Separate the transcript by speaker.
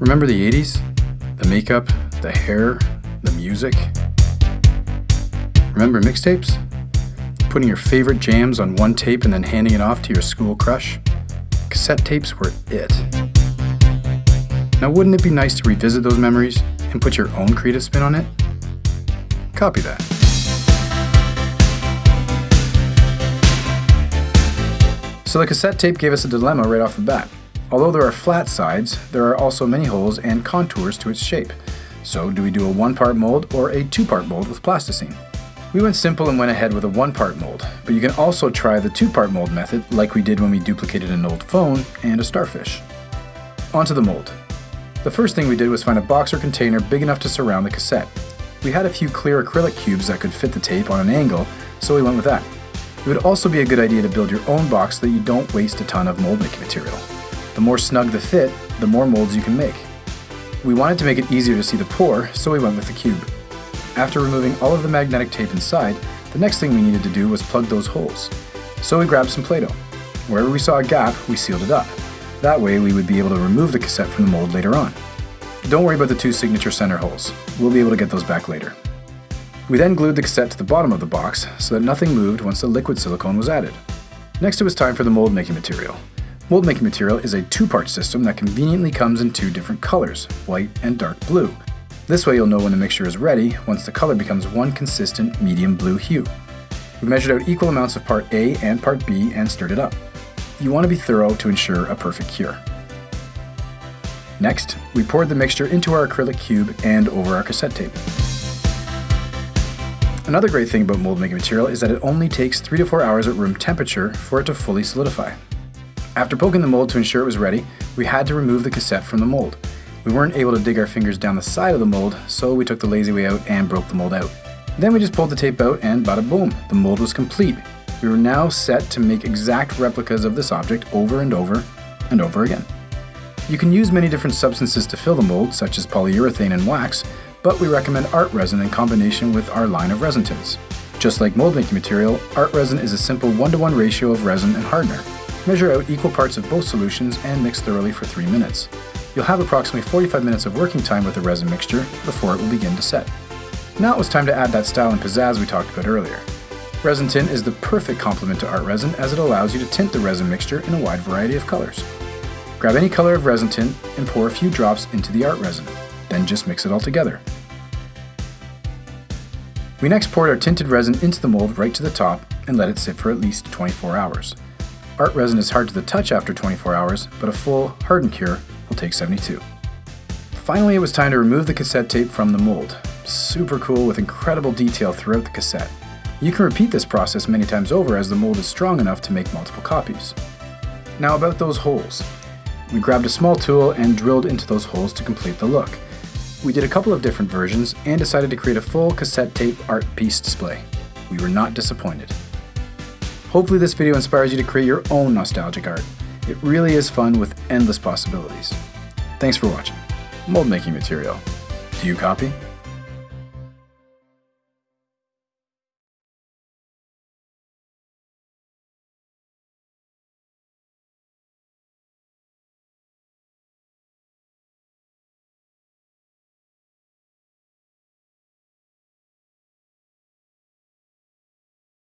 Speaker 1: Remember the 80s? The makeup, the hair, the music? Remember mixtapes? Putting your favorite jams on one tape and then handing it off to your school crush? Cassette tapes were it. Now wouldn't it be nice to revisit those memories and put your own creative spin on it? Copy that. So the cassette tape gave us a dilemma right off the bat. Although there are flat sides, there are also many holes and contours to its shape. So do we do a one-part mold or a two-part mold with plasticine? We went simple and went ahead with a one-part mold, but you can also try the two-part mold method like we did when we duplicated an old phone and a starfish. Onto the mold. The first thing we did was find a box or container big enough to surround the cassette. We had a few clear acrylic cubes that could fit the tape on an angle, so we went with that. It would also be a good idea to build your own box so that you don't waste a ton of mold making material. The more snug the fit, the more molds you can make. We wanted to make it easier to see the pour, so we went with the cube. After removing all of the magnetic tape inside, the next thing we needed to do was plug those holes. So we grabbed some Play-Doh. Wherever we saw a gap, we sealed it up. That way we would be able to remove the cassette from the mold later on. Don't worry about the two signature center holes. We'll be able to get those back later. We then glued the cassette to the bottom of the box so that nothing moved once the liquid silicone was added. Next it was time for the mold making material. Mold making material is a two-part system that conveniently comes in two different colors, white and dark blue. This way you'll know when the mixture is ready once the color becomes one consistent medium blue hue. We measured out equal amounts of part A and part B and stirred it up. You want to be thorough to ensure a perfect cure. Next, we poured the mixture into our acrylic cube and over our cassette tape. Another great thing about mold making material is that it only takes 3 to 4 hours at room temperature for it to fully solidify. After poking the mold to ensure it was ready, we had to remove the cassette from the mold. We weren't able to dig our fingers down the side of the mold, so we took the lazy way out and broke the mold out. Then we just pulled the tape out and bada boom, the mold was complete. We were now set to make exact replicas of this object over and over and over again. You can use many different substances to fill the mold, such as polyurethane and wax, but we recommend art resin in combination with our line of resin tints. Just like mold making material, art resin is a simple one-to-one -one ratio of resin and hardener. Measure out equal parts of both solutions and mix thoroughly for 3 minutes. You'll have approximately 45 minutes of working time with the resin mixture before it will begin to set. Now it was time to add that style and pizzazz we talked about earlier. Resin tint is the perfect complement to art resin as it allows you to tint the resin mixture in a wide variety of colors. Grab any color of resin tint and pour a few drops into the art resin then just mix it all together. We next poured our tinted resin into the mold right to the top and let it sit for at least 24 hours. Art resin is hard to the touch after 24 hours, but a full, hardened cure will take 72. Finally, it was time to remove the cassette tape from the mold. Super cool with incredible detail throughout the cassette. You can repeat this process many times over as the mold is strong enough to make multiple copies. Now about those holes. We grabbed a small tool and drilled into those holes to complete the look. We did a couple of different versions and decided to create a full cassette tape art piece display. We were not disappointed. Hopefully this video inspires you to create your own nostalgic art. It really is fun with endless possibilities. Thanks for watching. Mold making material. Do you copy?